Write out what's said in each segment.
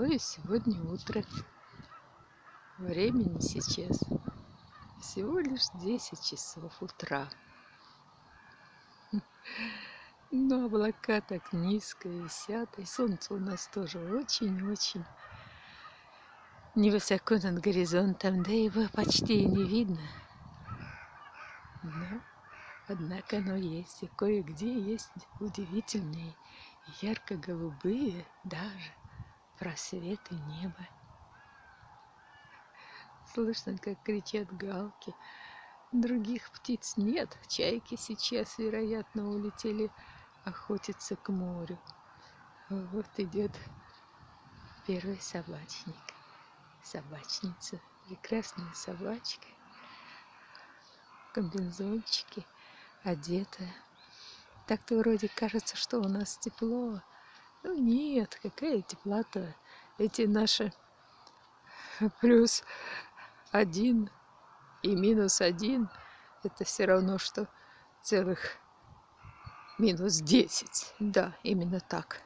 какое сегодня утро. Времени сейчас всего лишь 10 часов утра. Но облака так низко висят, и солнце у нас тоже очень-очень невысоко над горизонтом, да его почти и не видно. Но, однако оно есть, и кое-где есть удивительные ярко-голубые даже просветы неба. Слышно, как кричат галки. Других птиц нет. Чайки сейчас, вероятно, улетели охотиться к морю. Вот идет первый собачник. Собачница. Прекрасная собачка. Комбинзончики. Одетая. Так-то вроде кажется, что у нас тепло. Ну нет, какая тепла-то. Эти наши плюс один и минус один, это все равно, что целых минус десять. Да, именно так.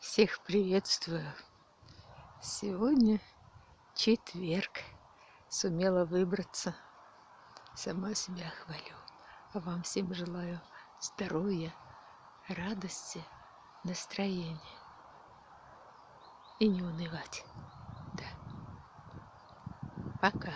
Всех приветствую. Сегодня четверг. Сумела выбраться. Сама себя хвалю. А вам всем желаю здоровья, радости, настроения. И не унывать. Да. Пока.